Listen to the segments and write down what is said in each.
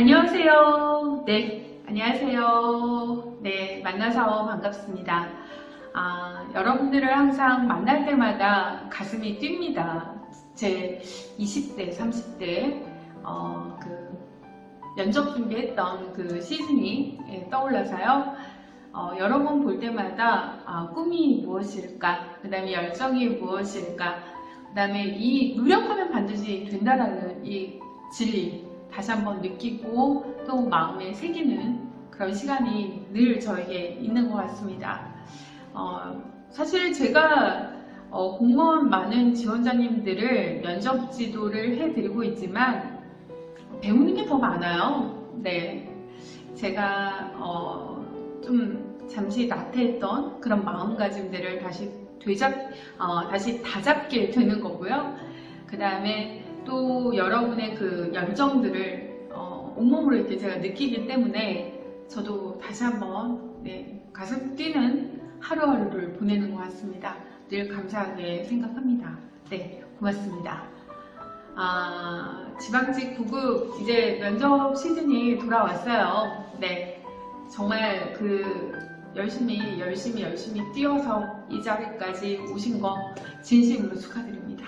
안녕하세요. 네, 안녕하세요. 네, 만나서 반갑습니다. 아, 여러분들을 항상 만날 때마다 가슴이 뜁니다. 제 20대, 30대, 어, 그, 면접 준비했던 그 시즌이 예, 떠올라서요. 어, 여러 번 볼 때마다 아, 꿈이 무엇일까, 그 다음에 열정이 무엇일까, 그 다음에 이 노력하면 반드시 된다라는 이 진리, 다시 한번 느끼고 또 마음에 새기는 그런 시간이 늘 저에게 있는 것 같습니다. 어, 사실 제가 어, 공무원 많은 지원자님들을 면접 지도를 해드리고 있지만 배우는 게 더 많아요. 네, 제가 어, 좀 잠시 나태했던 그런 마음가짐들을 다시 되잡, 어, 다시 다잡게 되는 거고요. 그 다음에 또 여러분의 그 열정들을 어, 온몸으로 이렇게 제가 느끼기 때문에 저도 다시 한번 네, 가슴 뛰는 하루하루를 보내는 것 같습니다. 늘 감사하게 생각합니다. 네, 고맙습니다. 아, 지방직 9급 이제 면접 시즌이 돌아왔어요. 네, 정말 그 열심히 열심히 열심히 뛰어서 이 자리까지 오신 거 진심으로 축하드립니다.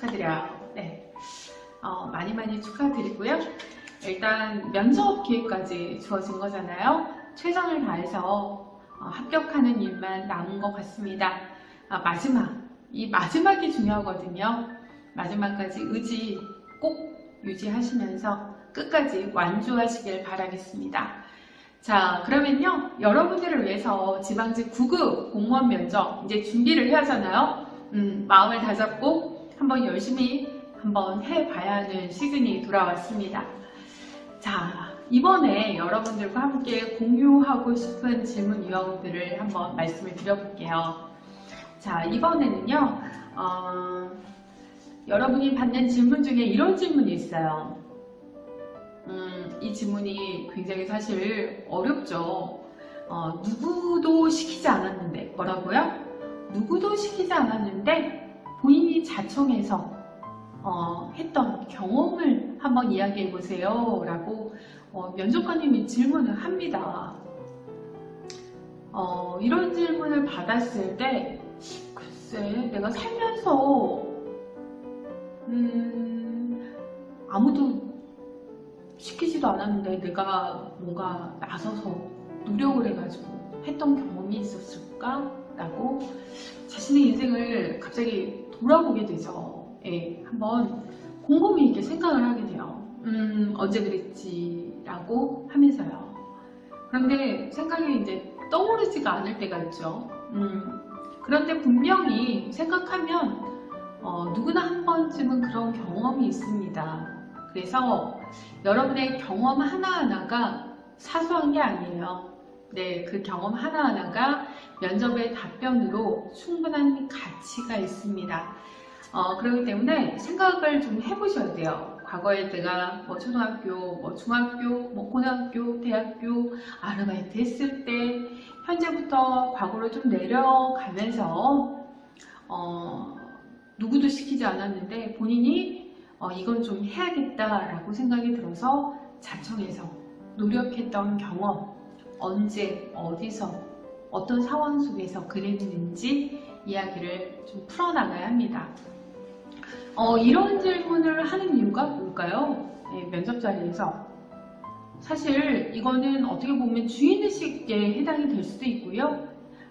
네, 축하드려요. 네, 어, 많이 많이 축하드리고요. 일단 면접 기회까지 주어진 거잖아요. 최선을 다해서 어, 합격하는 일만 남은 것 같습니다. 아, 마지막, 이 마지막이 중요하거든요. 마지막까지 의지 꼭 유지하시면서 끝까지 완주하시길 바라겠습니다. 자 그러면요 여러분들을 위해서 지방직 9급 공무원 면접 이제 준비를 해야 하잖아요 음, 마음을 다잡고 한번 열심히 한번 해봐야 하는 시즌이 돌아왔습니다 자 이번에 여러분들과 함께 공유하고 싶은 질문 유형들을 한번 말씀을 드려볼게요 자 이번에는요 어, 여러분이 받는 질문 중에 이런 질문이 있어요 음, 이 질문이 굉장히 사실 어렵죠. 어, 누구도 시키지 않았는데 뭐라고요? 누구도 시키지 않았는데 본인이 자청해서 어, 했던 경험을 한번 이야기해 보세요 라고 어, 면접관님이 질문을 합니다. 어, 이런 질문을 받았을 때 글쎄 내가 살면서 음, 아무도 시키지도 않았는데 내가 뭔가 나서서 노력을 해가지고 했던 경험이 있었을까? 라고 자신의 인생을 갑자기 돌아보게 되죠. 예, 한번 곰곰이 이렇게 생각을 하게 돼요. 음, 언제 그랬지? 라고 하면서요. 그런데 생각이 이제 떠오르지가 않을 때가 있죠. 음, 그런데 분명히 생각하면 어, 누구나 한 번쯤은 그런 경험이 있습니다. 그래서 여러분의 경험 하나하나가 사소한 게 아니에요. 네, 그 경험 하나하나가 면접의 답변으로 충분한 가치가 있습니다. 어, 그렇기 때문에 생각을 좀 해보셔야 돼요. 과거에 내가 뭐 초등학교, 뭐 중학교, 뭐 고등학교, 대학교 아르바이트 했을 때 현재부터 과거로 좀 내려가면서 어, 누구도 시키지 않았는데 본인이 어, 이건 좀 해야겠다라고 생각이 들어서 자청해서 노력했던 경험 언제 어디서 어떤 상황 속에서 그랬는지 이야기를 좀 풀어나가야 합니다. 어, 이런 질문을 하는 이유가 뭘까요? 네, 면접 자리에서 사실 이거는 어떻게 보면 주인의식에 해당이 될 수도 있고요.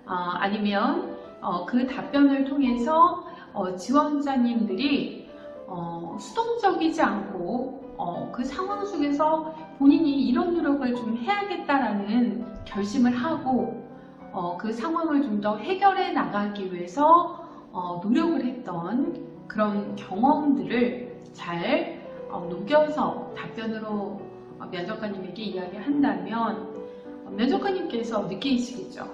어, 아니면 어, 그 답변을 통해서 어, 지원자님들이 어, 수동적이지 않고 어, 그 상황 속에서 본인이 이런 노력을 좀 해야겠다라는 결심을 하고 어, 그 상황을 좀 더 해결해 나가기 위해서 어, 노력을 했던 그런 경험들을 잘 어, 녹여서 답변으로 어, 면접관님에게 이야기한다면 면접관님께서 느끼시겠죠.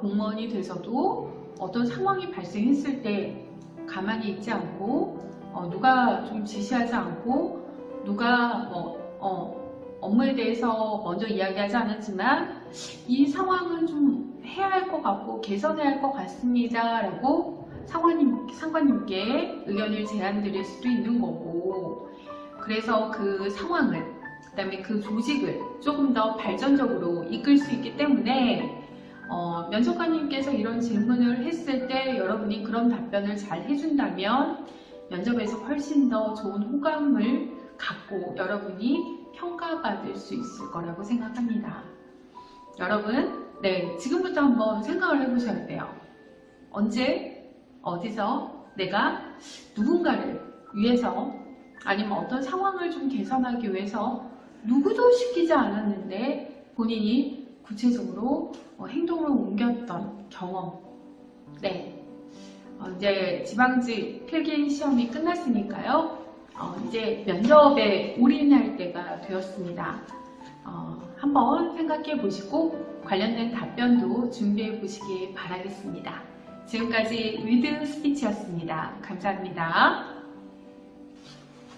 공무원이 돼서도 어떤 상황이 발생했을 때 가만히 있지 않고 어, 누가 좀 지시하지 않고 누가 뭐 어, 업무에 대해서 먼저 이야기하지 않았지만 이 상황은 좀 해야 할 것 같고 개선해야 할 것 같습니다 라고 상관님, 상관님께 의견을 제안 드릴 수도 있는 거고. 그래서 그 상황을, 그 다음에 그 조직을 조금 더 발전적으로 이끌 수 있기 때문에 어, 면접관님께서 이런 질문을 했을 때 여러분이 그런 답변을 잘 해준다면 면접에서 훨씬 더 좋은 호감을 갖고 여러분이 평가받을 수 있을 거라고 생각합니다. 여러분, 네, 지금부터 한번 생각을 해보셔야 돼요. 언제, 어디서 내가 누군가를 위해서 아니면 어떤 상황을 좀 개선하기 위해서 누구도 시키지 않았는데 본인이 구체적으로 어, 행동을 옮겼던 경험. 네. 어, 이제 지방직 필기 시험이 끝났으니까요. 어, 이제 면접에 올인할 때가 되었습니다. 어, 한번 생각해 보시고 관련된 답변도 준비해 보시기 바라겠습니다. 지금까지 위드 스피치였습니다. 감사합니다.